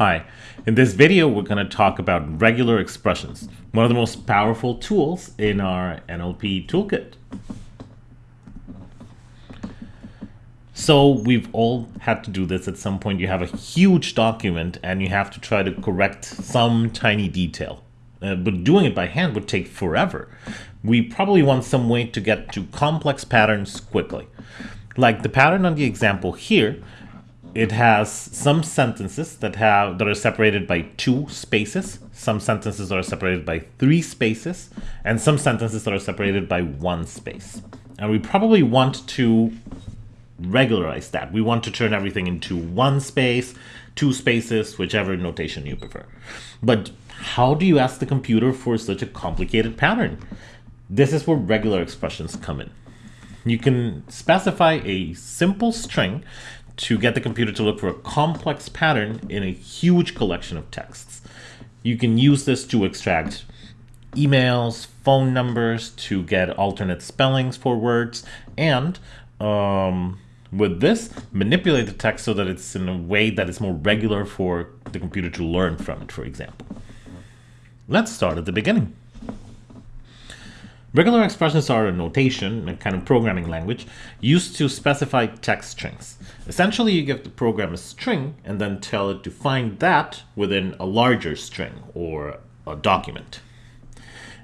Hi, in this video we're going to talk about regular expressions, one of the most powerful tools in our NLP toolkit. So we've all had to do this at some point. You have a huge document and you have to try to correct some tiny detail. Uh, but doing it by hand would take forever. We probably want some way to get to complex patterns quickly. Like the pattern on the example here, it has some sentences that have that are separated by two spaces, some sentences are separated by three spaces, and some sentences that are separated by one space. And we probably want to regularize that. We want to turn everything into one space, two spaces, whichever notation you prefer. But how do you ask the computer for such a complicated pattern? This is where regular expressions come in. You can specify a simple string to get the computer to look for a complex pattern in a huge collection of texts. You can use this to extract emails, phone numbers, to get alternate spellings for words, and um, with this, manipulate the text so that it's in a way that is more regular for the computer to learn from it, for example. Let's start at the beginning. Regular expressions are a notation, a kind of programming language, used to specify text strings. Essentially, you give the program a string and then tell it to find that within a larger string or a document.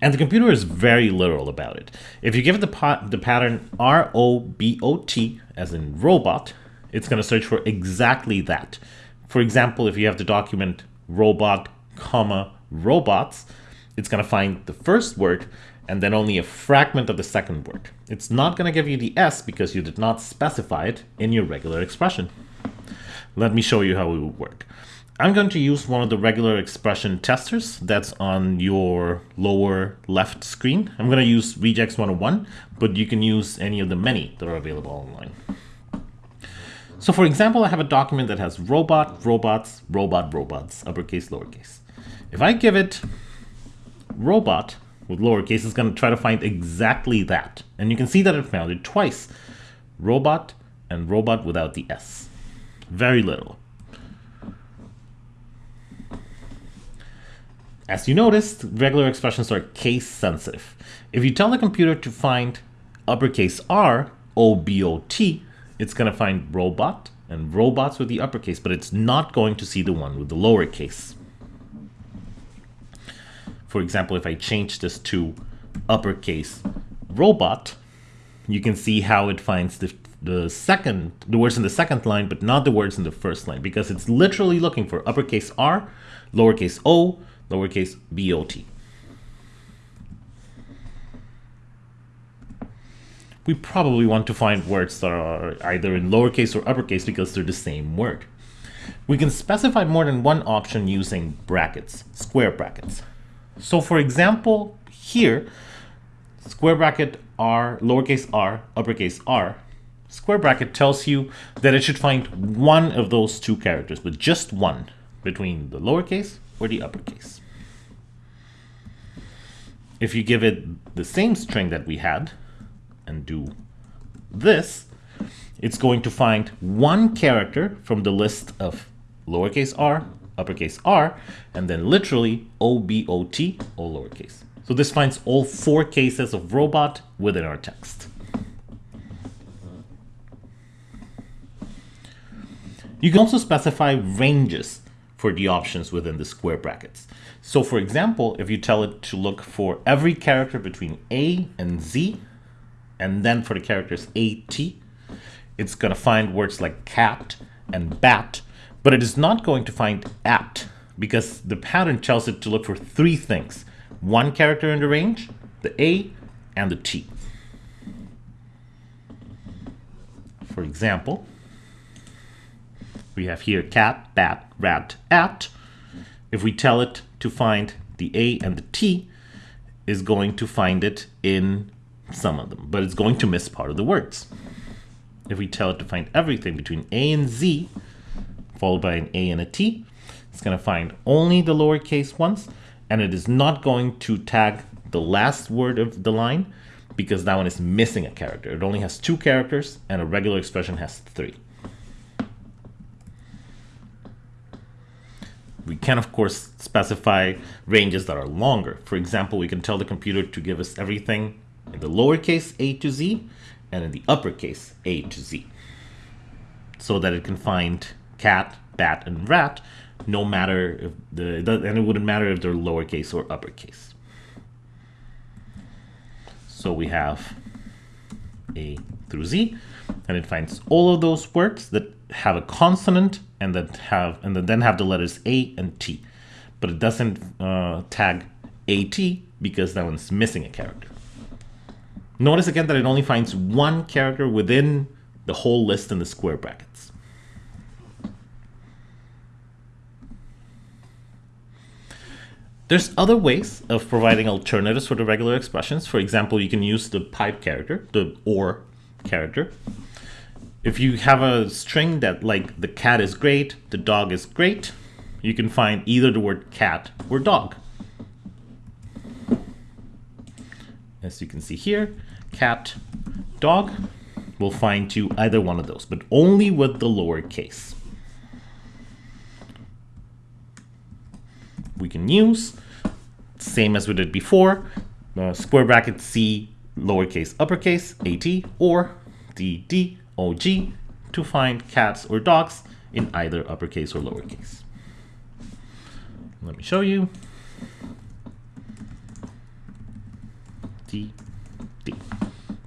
And the computer is very literal about it. If you give it the, the pattern R-O-B-O-T, as in robot, it's going to search for exactly that. For example, if you have the document robot, comma, robots, it's going to find the first word and then only a fragment of the second word. It's not going to give you the S because you did not specify it in your regular expression. Let me show you how it would work. I'm going to use one of the regular expression testers that's on your lower left screen. I'm going to use regex 101, but you can use any of the many that are available online. So for example, I have a document that has robot, robots, robot, robots, uppercase, lowercase. If I give it robot, with lowercase is going to try to find exactly that. And you can see that it found it twice. Robot and robot without the S. Very little. As you noticed, regular expressions are case sensitive. If you tell the computer to find uppercase R, O-B-O-T, it's going to find robot and robots with the uppercase, but it's not going to see the one with the lowercase. For example, if I change this to uppercase robot, you can see how it finds the, the second, the words in the second line, but not the words in the first line, because it's literally looking for uppercase R, lowercase o, lowercase bot. We probably want to find words that are either in lowercase or uppercase because they're the same word. We can specify more than one option using brackets, square brackets. So for example, here, square bracket r, lowercase r, uppercase r, square bracket tells you that it should find one of those two characters, but just one, between the lowercase or the uppercase. If you give it the same string that we had and do this, it's going to find one character from the list of lowercase r, uppercase r, and then literally O-B-O-T, all lowercase. So this finds all four cases of robot within our text. You can also specify ranges for the options within the square brackets. So for example, if you tell it to look for every character between A and Z, and then for the characters A, T, it's going to find words like cat and bat but it is not going to find at because the pattern tells it to look for three things. One character in the range, the A, and the T. For example, we have here cat, bat, rat, at. If we tell it to find the A and the T, is going to find it in some of them, but it's going to miss part of the words. If we tell it to find everything between A and Z, followed by an A and a T. It's going to find only the lowercase ones, and it is not going to tag the last word of the line because that one is missing a character. It only has two characters, and a regular expression has three. We can, of course, specify ranges that are longer. For example, we can tell the computer to give us everything in the lowercase a to z and in the uppercase a to z so that it can find cat, bat, and rat no matter if the, and it wouldn't matter if they're lowercase or uppercase. So we have A through Z, and it finds all of those words that have a consonant and that have and that then have the letters A and T, but it doesn't uh, tag AT because that one's missing a character. Notice again that it only finds one character within the whole list in the square brackets. There's other ways of providing alternatives for the regular expressions. For example, you can use the pipe character, the or character. If you have a string that like the cat is great, the dog is great, you can find either the word cat or dog. As you can see here, cat, dog will find you either one of those, but only with the lower we can use, same as we did before, uh, square bracket C, lowercase, uppercase, AT, or DDOG to find cats or dogs in either uppercase or lowercase. Let me show you. D, D.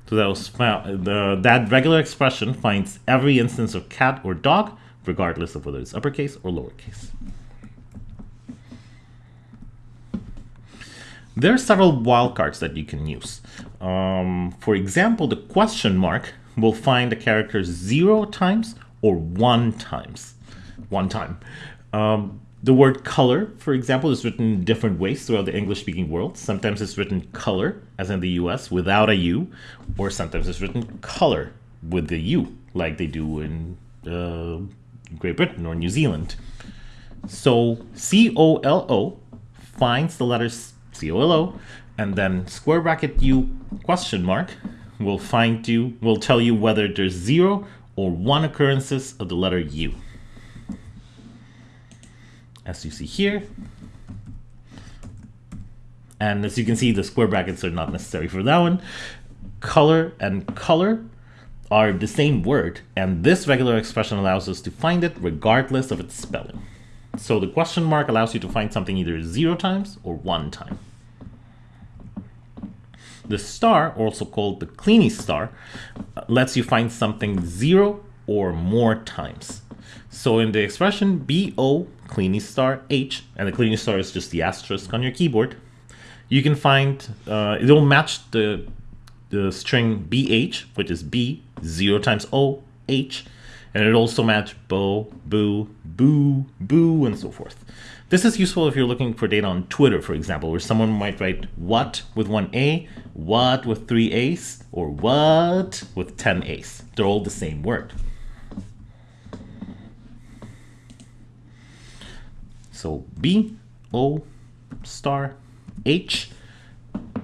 So that was the, that regular expression finds every instance of cat or dog, regardless of whether it's uppercase or lowercase. There are several wildcards that you can use. Um, for example, the question mark will find the character zero times or one times, one time. Um, the word color, for example, is written in different ways throughout the English-speaking world. Sometimes it's written color, as in the US, without a U, or sometimes it's written color with the U, like they do in uh, Great Britain or New Zealand. So C-O-L-O finds the letters COLO, and then square bracket U question mark will find you, will tell you whether there's zero or one occurrences of the letter U. As you see here, and as you can see, the square brackets are not necessary for that one. Color and color are the same word, and this regular expression allows us to find it regardless of its spelling. So the question mark allows you to find something either zero times or one time. The star, also called the Kleene star, lets you find something zero or more times. So in the expression BO Kleene star H, and the Kleene star is just the asterisk on your keyboard, you can find, uh, it will match the, the string BH, which is B, 0 times O, H, and it also match bo, boo, boo, boo, and so forth. This is useful if you're looking for data on Twitter, for example, where someone might write what with one A, what with three A's, or what with 10 A's. They're all the same word. So B, O, star, H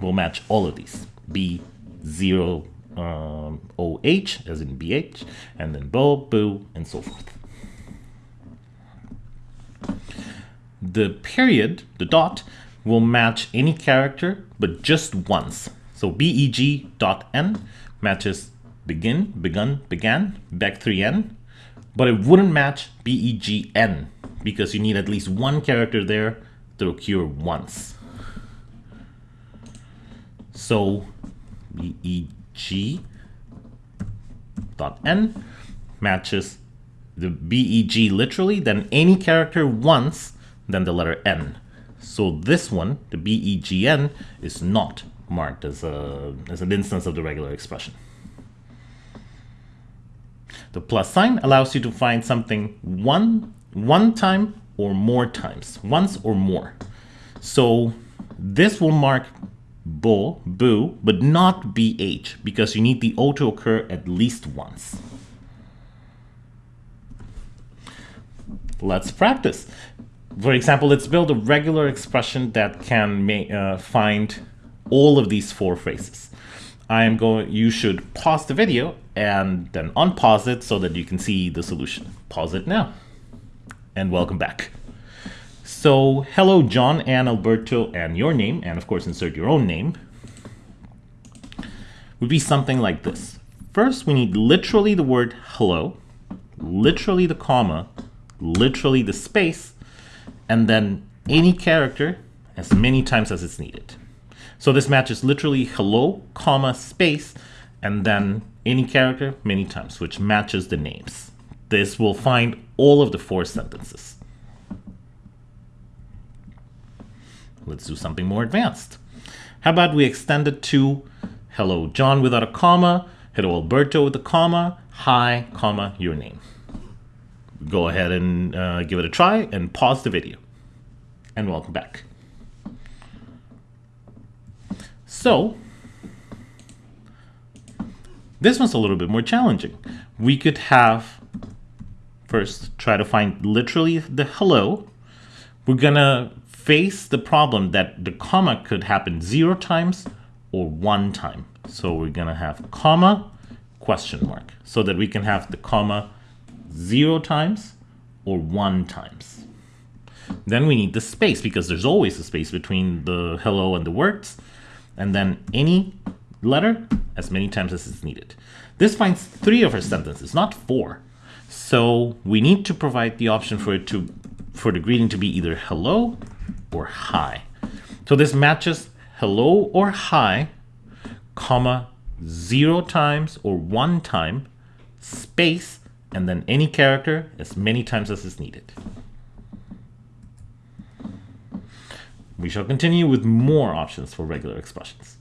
will match all of these. B, 0, um, OH, as in BH, and then Bo, Boo, and so forth. the period, the dot, will match any character, but just once. So beg dot n matches begin, begun, began, back 3n, but it wouldn't match begn because you need at least one character there to occur once. So beg dot n matches the beg literally, then any character once then the letter N. So this one, the BEGN, is not marked as, a, as an instance of the regular expression. The plus sign allows you to find something one, one time or more times, once or more. So this will mark bo, boo, but not BH, because you need the O to occur at least once. Let's practice. For example, let's build a regular expression that can uh, find all of these four phrases. I am going, you should pause the video and then unpause it so that you can see the solution. Pause it now and welcome back. So hello, John and Alberto, and your name, and of course insert your own name, would be something like this. First, we need literally the word hello, literally the comma, literally the space, and then any character as many times as it's needed. So this matches literally hello, comma, space, and then any character many times, which matches the names. This will find all of the four sentences. Let's do something more advanced. How about we extend it to hello John without a comma, hello Alberto with a comma, hi, comma, your name. Go ahead and uh, give it a try and pause the video. And welcome back. So, this one's a little bit more challenging. We could have, first, try to find literally the hello. We're gonna face the problem that the comma could happen zero times or one time. So we're gonna have comma, question mark, so that we can have the comma zero times or one times. Then we need the space because there's always a space between the hello and the words. And then any letter as many times as is needed. This finds three of our sentences, not four. So we need to provide the option for it to for the greeting to be either hello or hi. So this matches hello or hi, comma, zero times or one time, space, and then any character as many times as is needed. We shall continue with more options for regular expressions.